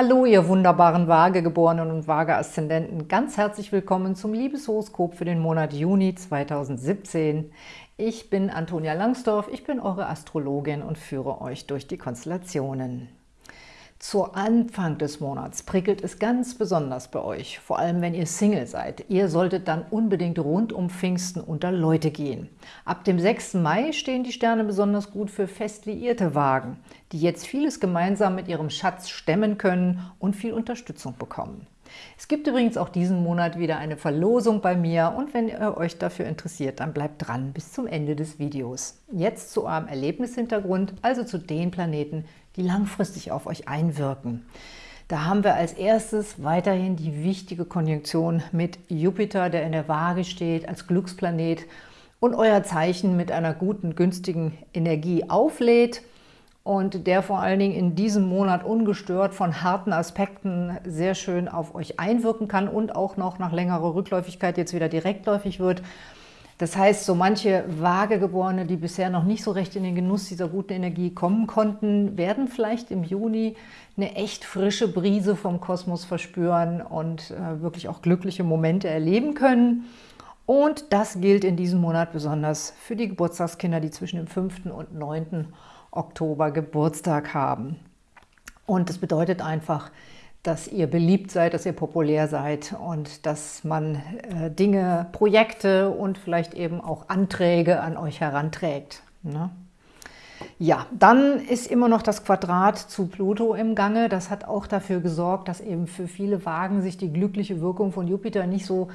Hallo, ihr wunderbaren Waagegeborenen und Waage-Aszendenten. Ganz herzlich willkommen zum Liebeshoroskop für den Monat Juni 2017. Ich bin Antonia Langsdorf, ich bin eure Astrologin und führe euch durch die Konstellationen. Zu Anfang des Monats prickelt es ganz besonders bei euch, vor allem wenn ihr Single seid. Ihr solltet dann unbedingt rund um Pfingsten unter Leute gehen. Ab dem 6. Mai stehen die Sterne besonders gut für fest liierte Wagen, die jetzt vieles gemeinsam mit ihrem Schatz stemmen können und viel Unterstützung bekommen. Es gibt übrigens auch diesen Monat wieder eine Verlosung bei mir und wenn ihr euch dafür interessiert, dann bleibt dran bis zum Ende des Videos. Jetzt zu eurem Erlebnishintergrund, also zu den Planeten, die langfristig auf euch einwirken. Da haben wir als erstes weiterhin die wichtige Konjunktion mit Jupiter, der in der Waage steht, als Glücksplanet und euer Zeichen mit einer guten, günstigen Energie auflädt und der vor allen Dingen in diesem Monat ungestört von harten Aspekten sehr schön auf euch einwirken kann und auch noch nach längerer Rückläufigkeit jetzt wieder direktläufig wird. Das heißt, so manche Waagegeborene, die bisher noch nicht so recht in den Genuss dieser guten Energie kommen konnten, werden vielleicht im Juni eine echt frische Brise vom Kosmos verspüren und äh, wirklich auch glückliche Momente erleben können. Und das gilt in diesem Monat besonders für die Geburtstagskinder, die zwischen dem 5. und 9. Oktober Geburtstag haben. Und das bedeutet einfach, dass ihr beliebt seid, dass ihr populär seid und dass man äh, Dinge, Projekte und vielleicht eben auch Anträge an euch heranträgt. Ne? Ja, dann ist immer noch das Quadrat zu Pluto im Gange. Das hat auch dafür gesorgt, dass eben für viele Wagen sich die glückliche Wirkung von Jupiter nicht so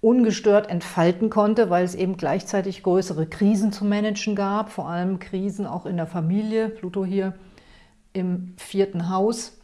ungestört entfalten konnte, weil es eben gleichzeitig größere Krisen zu managen gab, vor allem Krisen auch in der Familie, Pluto hier im vierten Haus.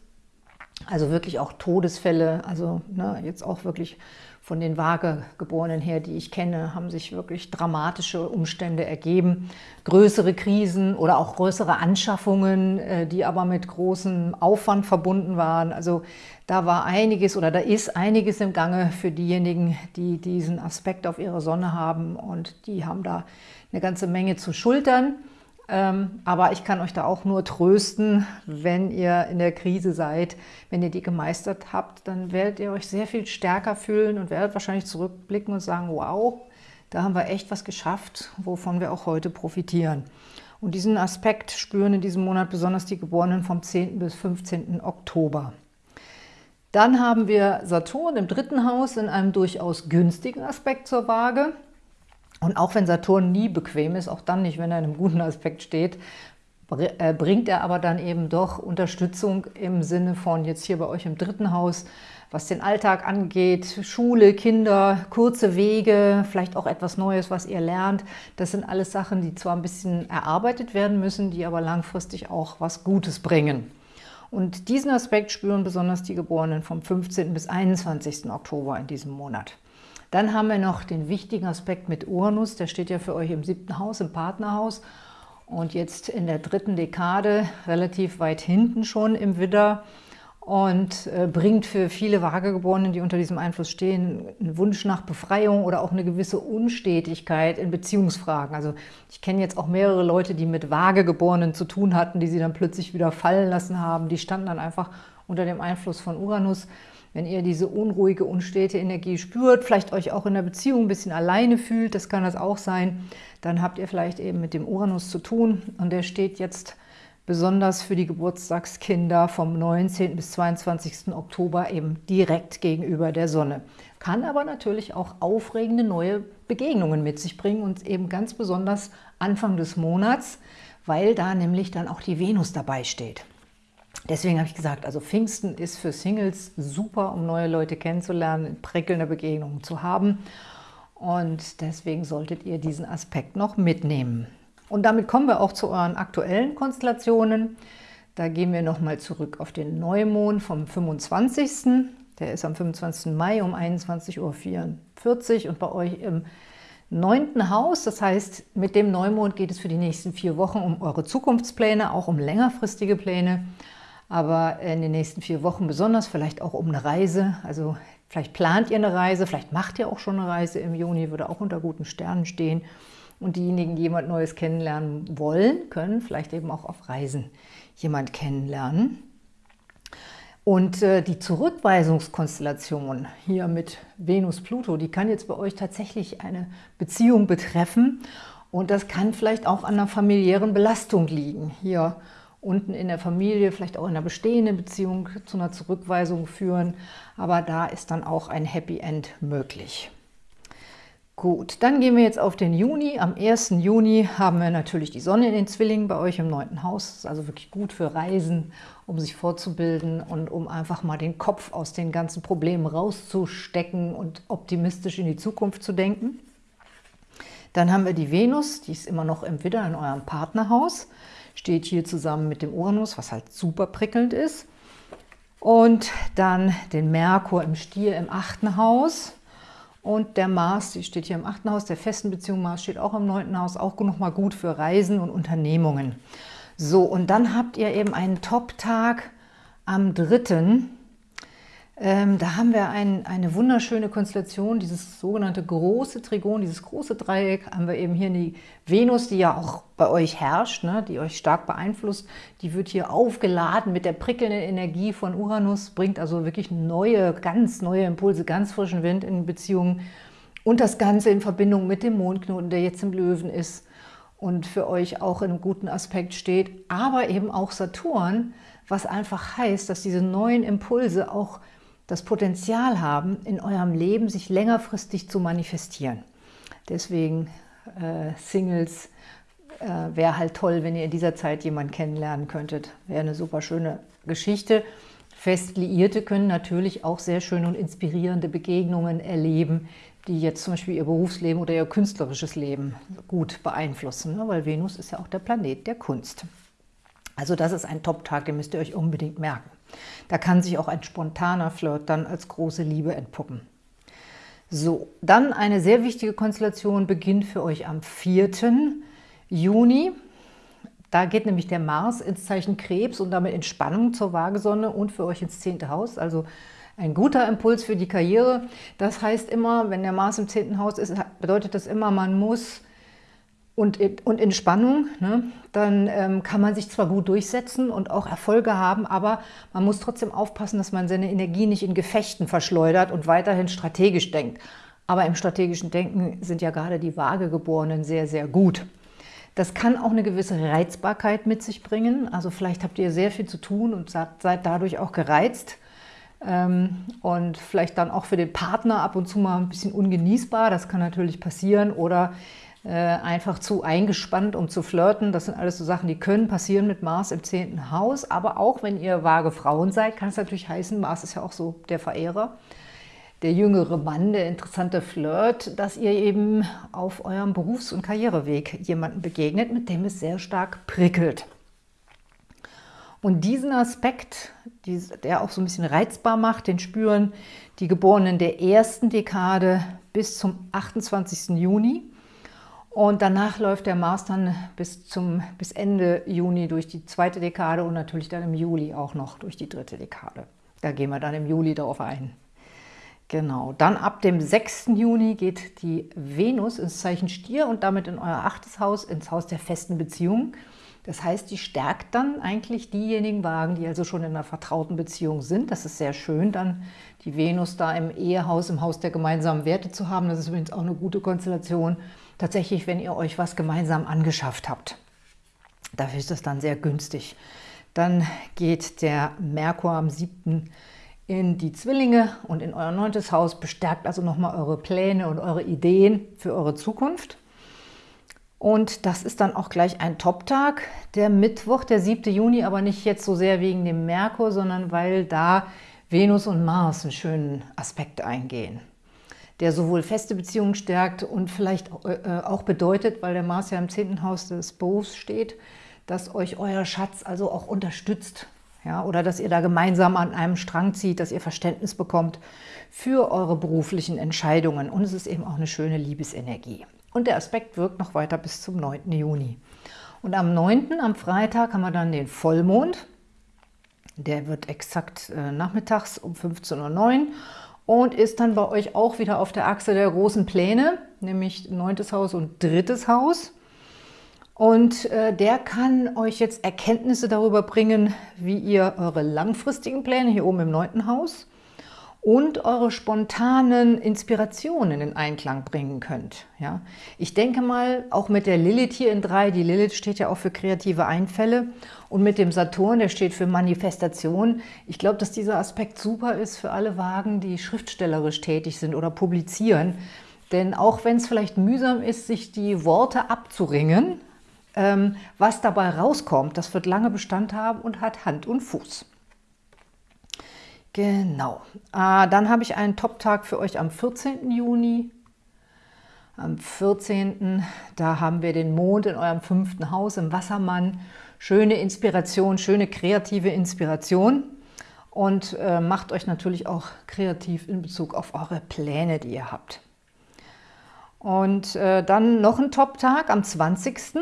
Also wirklich auch Todesfälle, also ne, jetzt auch wirklich von den Waagegeborenen her, die ich kenne, haben sich wirklich dramatische Umstände ergeben. Größere Krisen oder auch größere Anschaffungen, äh, die aber mit großem Aufwand verbunden waren. Also da war einiges oder da ist einiges im Gange für diejenigen, die diesen Aspekt auf ihre Sonne haben und die haben da eine ganze Menge zu schultern. Ähm, aber ich kann euch da auch nur trösten, wenn ihr in der Krise seid, wenn ihr die gemeistert habt, dann werdet ihr euch sehr viel stärker fühlen und werdet wahrscheinlich zurückblicken und sagen, wow, da haben wir echt was geschafft, wovon wir auch heute profitieren. Und diesen Aspekt spüren in diesem Monat besonders die Geborenen vom 10. bis 15. Oktober. Dann haben wir Saturn im dritten Haus in einem durchaus günstigen Aspekt zur Waage. Und auch wenn Saturn nie bequem ist, auch dann nicht, wenn er in einem guten Aspekt steht, äh, bringt er aber dann eben doch Unterstützung im Sinne von jetzt hier bei euch im dritten Haus, was den Alltag angeht, Schule, Kinder, kurze Wege, vielleicht auch etwas Neues, was ihr lernt. Das sind alles Sachen, die zwar ein bisschen erarbeitet werden müssen, die aber langfristig auch was Gutes bringen. Und diesen Aspekt spüren besonders die Geborenen vom 15. bis 21. Oktober in diesem Monat. Dann haben wir noch den wichtigen Aspekt mit Uranus, der steht ja für euch im siebten Haus, im Partnerhaus und jetzt in der dritten Dekade, relativ weit hinten schon im Widder und äh, bringt für viele Waagegeborenen, die unter diesem Einfluss stehen, einen Wunsch nach Befreiung oder auch eine gewisse Unstetigkeit in Beziehungsfragen. Also ich kenne jetzt auch mehrere Leute, die mit Waagegeborenen zu tun hatten, die sie dann plötzlich wieder fallen lassen haben. Die standen dann einfach unter dem Einfluss von Uranus. Wenn ihr diese unruhige, unstete Energie spürt, vielleicht euch auch in der Beziehung ein bisschen alleine fühlt, das kann das auch sein, dann habt ihr vielleicht eben mit dem Uranus zu tun und der steht jetzt besonders für die Geburtstagskinder vom 19. bis 22. Oktober eben direkt gegenüber der Sonne. Kann aber natürlich auch aufregende neue Begegnungen mit sich bringen und eben ganz besonders Anfang des Monats, weil da nämlich dann auch die Venus dabei steht. Deswegen habe ich gesagt, also Pfingsten ist für Singles super, um neue Leute kennenzulernen, prickelnde Begegnungen zu haben. Und deswegen solltet ihr diesen Aspekt noch mitnehmen. Und damit kommen wir auch zu euren aktuellen Konstellationen. Da gehen wir nochmal zurück auf den Neumond vom 25. Der ist am 25. Mai um 21.44 Uhr und bei euch im neunten Haus. Das heißt, mit dem Neumond geht es für die nächsten vier Wochen um eure Zukunftspläne, auch um längerfristige Pläne aber in den nächsten vier Wochen besonders, vielleicht auch um eine Reise. Also vielleicht plant ihr eine Reise, vielleicht macht ihr auch schon eine Reise im Juni, würde auch unter guten Sternen stehen. Und diejenigen, die jemand Neues kennenlernen wollen, können vielleicht eben auch auf Reisen jemand kennenlernen. Und äh, die Zurückweisungskonstellation hier mit Venus-Pluto, die kann jetzt bei euch tatsächlich eine Beziehung betreffen. Und das kann vielleicht auch an einer familiären Belastung liegen. Hier unten in der Familie, vielleicht auch in einer bestehenden Beziehung zu einer Zurückweisung führen. Aber da ist dann auch ein Happy End möglich. Gut, dann gehen wir jetzt auf den Juni. Am 1. Juni haben wir natürlich die Sonne in den Zwillingen bei euch im neunten Haus. Das ist also wirklich gut für Reisen, um sich vorzubilden und um einfach mal den Kopf aus den ganzen Problemen rauszustecken und optimistisch in die Zukunft zu denken. Dann haben wir die Venus, die ist immer noch im Widder in eurem Partnerhaus. Steht hier zusammen mit dem Uranus, was halt super prickelnd ist. Und dann den Merkur im Stier im achten Haus. Und der Mars, die steht hier im achten Haus, der festen Beziehung Mars steht auch im neunten Haus, auch nochmal gut für Reisen und Unternehmungen. So, und dann habt ihr eben einen Top-Tag am 3. Ähm, da haben wir ein, eine wunderschöne Konstellation, dieses sogenannte große Trigon, dieses große Dreieck, haben wir eben hier die Venus, die ja auch bei euch herrscht, ne, die euch stark beeinflusst, die wird hier aufgeladen mit der prickelnden Energie von Uranus, bringt also wirklich neue, ganz neue Impulse, ganz frischen Wind in Beziehungen und das Ganze in Verbindung mit dem Mondknoten, der jetzt im Löwen ist und für euch auch in einem guten Aspekt steht, aber eben auch Saturn, was einfach heißt, dass diese neuen Impulse auch das Potenzial haben, in eurem Leben sich längerfristig zu manifestieren. Deswegen äh, Singles äh, wäre halt toll, wenn ihr in dieser Zeit jemanden kennenlernen könntet. Wäre eine super schöne Geschichte. Fest Liierte können natürlich auch sehr schöne und inspirierende Begegnungen erleben, die jetzt zum Beispiel ihr Berufsleben oder ihr künstlerisches Leben gut beeinflussen, ne? weil Venus ist ja auch der Planet der Kunst. Also das ist ein Top-Tag, den müsst ihr euch unbedingt merken. Da kann sich auch ein spontaner Flirt dann als große Liebe entpuppen. So, dann eine sehr wichtige Konstellation beginnt für euch am 4. Juni. Da geht nämlich der Mars ins Zeichen Krebs und damit in Spannung zur Waagesonne und für euch ins 10. Haus, also ein guter Impuls für die Karriere. Das heißt immer, wenn der Mars im 10. Haus ist, bedeutet das immer, man muss und, und in Spannung, ne, dann ähm, kann man sich zwar gut durchsetzen und auch Erfolge haben, aber man muss trotzdem aufpassen, dass man seine Energie nicht in Gefechten verschleudert und weiterhin strategisch denkt. Aber im strategischen Denken sind ja gerade die Waagegeborenen sehr, sehr gut. Das kann auch eine gewisse Reizbarkeit mit sich bringen. Also vielleicht habt ihr sehr viel zu tun und seid dadurch auch gereizt. Ähm, und vielleicht dann auch für den Partner ab und zu mal ein bisschen ungenießbar. Das kann natürlich passieren. Oder einfach zu eingespannt, um zu flirten. Das sind alles so Sachen, die können passieren mit Mars im 10. Haus. Aber auch wenn ihr vage Frauen seid, kann es natürlich heißen, Mars ist ja auch so der Verehrer, der jüngere Mann, der interessante Flirt, dass ihr eben auf eurem Berufs- und Karriereweg jemanden begegnet, mit dem es sehr stark prickelt. Und diesen Aspekt, der auch so ein bisschen reizbar macht, den spüren die Geborenen der ersten Dekade bis zum 28. Juni. Und danach läuft der Mars dann bis, zum, bis Ende Juni durch die zweite Dekade und natürlich dann im Juli auch noch durch die dritte Dekade. Da gehen wir dann im Juli darauf ein. Genau, dann ab dem 6. Juni geht die Venus ins Zeichen Stier und damit in euer achtes Haus, ins Haus der festen Beziehungen. Das heißt, die stärkt dann eigentlich diejenigen Wagen, die also schon in einer vertrauten Beziehung sind. Das ist sehr schön, dann die Venus da im Ehehaus, im Haus der gemeinsamen Werte zu haben. Das ist übrigens auch eine gute Konstellation tatsächlich, wenn ihr euch was gemeinsam angeschafft habt. Dafür ist das dann sehr günstig. Dann geht der Merkur am 7. in die Zwillinge und in euer neuntes Haus, bestärkt also nochmal eure Pläne und eure Ideen für eure Zukunft. Und das ist dann auch gleich ein Top-Tag, der Mittwoch, der 7. Juni, aber nicht jetzt so sehr wegen dem Merkur, sondern weil da Venus und Mars einen schönen Aspekt eingehen der sowohl feste Beziehungen stärkt und vielleicht äh, auch bedeutet, weil der Mars ja im zehnten Haus des Berufs steht, dass euch euer Schatz also auch unterstützt. Ja, oder dass ihr da gemeinsam an einem Strang zieht, dass ihr Verständnis bekommt für eure beruflichen Entscheidungen. Und es ist eben auch eine schöne Liebesenergie. Und der Aspekt wirkt noch weiter bis zum 9. Juni. Und am 9., am Freitag, haben wir dann den Vollmond. Der wird exakt äh, nachmittags um 15.09 Uhr und ist dann bei euch auch wieder auf der Achse der großen Pläne, nämlich neuntes Haus und drittes Haus. Und äh, der kann euch jetzt Erkenntnisse darüber bringen, wie ihr eure langfristigen Pläne hier oben im neunten Haus und eure spontanen Inspirationen in Einklang bringen könnt. Ja? Ich denke mal, auch mit der Lilith hier in 3, die Lilith steht ja auch für kreative Einfälle und mit dem Saturn, der steht für Manifestation. Ich glaube, dass dieser Aspekt super ist für alle Wagen, die schriftstellerisch tätig sind oder publizieren. Denn auch wenn es vielleicht mühsam ist, sich die Worte abzuringen, ähm, was dabei rauskommt, das wird lange Bestand haben und hat Hand und Fuß. Genau. Äh, dann habe ich einen Top-Tag für euch am 14. Juni. Am 14. da haben wir den Mond in eurem fünften Haus im Wassermann. Schöne Inspiration, schöne kreative Inspiration. Und äh, macht euch natürlich auch kreativ in Bezug auf eure Pläne, die ihr habt. Und äh, dann noch ein Top-Tag am 20.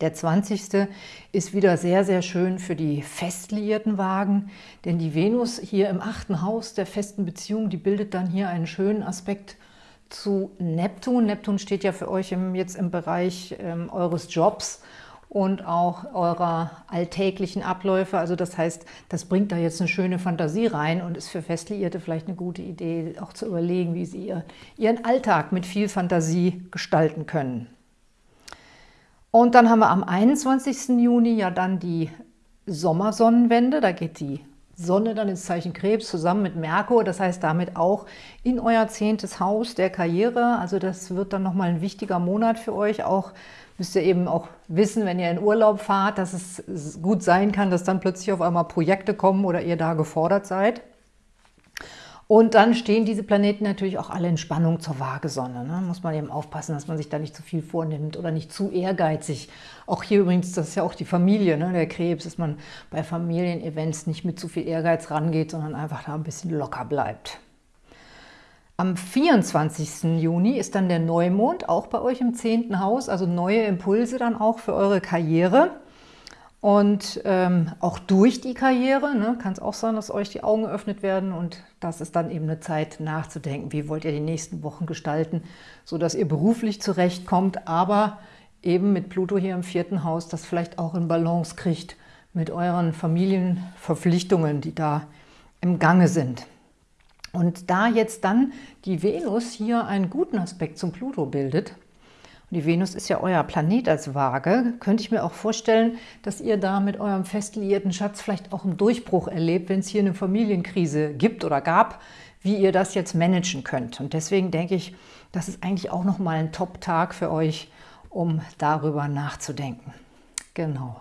Der 20. ist wieder sehr, sehr schön für die festliierten Wagen, denn die Venus hier im achten Haus der festen Beziehung, die bildet dann hier einen schönen Aspekt zu Neptun. Neptun steht ja für euch im, jetzt im Bereich ähm, eures Jobs und auch eurer alltäglichen Abläufe. Also das heißt, das bringt da jetzt eine schöne Fantasie rein und ist für Festliierte vielleicht eine gute Idee, auch zu überlegen, wie sie ihr, ihren Alltag mit viel Fantasie gestalten können. Und dann haben wir am 21. Juni ja dann die Sommersonnenwende. Da geht die Sonne dann ins Zeichen Krebs zusammen mit Merkur. Das heißt damit auch in euer zehntes Haus der Karriere. Also das wird dann nochmal ein wichtiger Monat für euch. Auch müsst ihr eben auch wissen, wenn ihr in Urlaub fahrt, dass es gut sein kann, dass dann plötzlich auf einmal Projekte kommen oder ihr da gefordert seid. Und dann stehen diese Planeten natürlich auch alle in Spannung zur Waagesonne. Ne? Muss man eben aufpassen, dass man sich da nicht zu viel vornimmt oder nicht zu ehrgeizig. Auch hier übrigens, das ist ja auch die Familie, ne? der Krebs, dass man bei Familienevents nicht mit zu viel Ehrgeiz rangeht, sondern einfach da ein bisschen locker bleibt. Am 24. Juni ist dann der Neumond, auch bei euch im 10. Haus, also neue Impulse dann auch für eure Karriere. Und ähm, auch durch die Karriere ne, kann es auch sein, dass euch die Augen geöffnet werden und das ist dann eben eine Zeit nachzudenken, wie wollt ihr die nächsten Wochen gestalten, sodass ihr beruflich zurechtkommt, aber eben mit Pluto hier im vierten Haus das vielleicht auch in Balance kriegt mit euren Familienverpflichtungen, die da im Gange sind. Und da jetzt dann die Venus hier einen guten Aspekt zum Pluto bildet, die Venus ist ja euer Planet als Waage. Könnte ich mir auch vorstellen, dass ihr da mit eurem fest liierten Schatz vielleicht auch einen Durchbruch erlebt, wenn es hier eine Familienkrise gibt oder gab, wie ihr das jetzt managen könnt. Und deswegen denke ich, das ist eigentlich auch nochmal ein Top-Tag für euch, um darüber nachzudenken. Genau.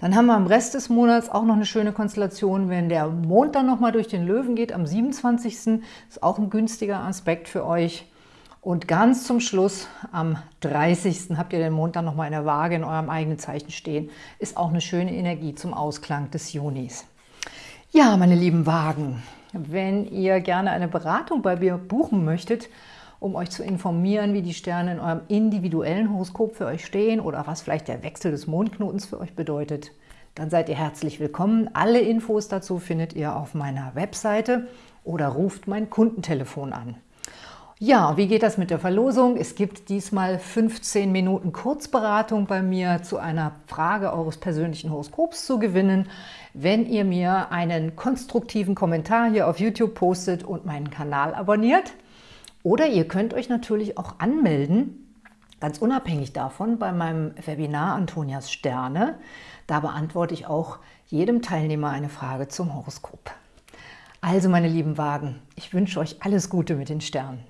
Dann haben wir am Rest des Monats auch noch eine schöne Konstellation, wenn der Mond dann nochmal durch den Löwen geht, am 27. ist auch ein günstiger Aspekt für euch. Und ganz zum Schluss, am 30. habt ihr den Mond dann nochmal in der Waage in eurem eigenen Zeichen stehen. Ist auch eine schöne Energie zum Ausklang des Junis. Ja, meine lieben Wagen, wenn ihr gerne eine Beratung bei mir buchen möchtet, um euch zu informieren, wie die Sterne in eurem individuellen Horoskop für euch stehen oder was vielleicht der Wechsel des Mondknotens für euch bedeutet, dann seid ihr herzlich willkommen. Alle Infos dazu findet ihr auf meiner Webseite oder ruft mein Kundentelefon an. Ja, wie geht das mit der Verlosung? Es gibt diesmal 15 Minuten Kurzberatung bei mir zu einer Frage eures persönlichen Horoskops zu gewinnen, wenn ihr mir einen konstruktiven Kommentar hier auf YouTube postet und meinen Kanal abonniert. Oder ihr könnt euch natürlich auch anmelden, ganz unabhängig davon, bei meinem Webinar Antonias Sterne. Da beantworte ich auch jedem Teilnehmer eine Frage zum Horoskop. Also meine lieben Wagen, ich wünsche euch alles Gute mit den Sternen.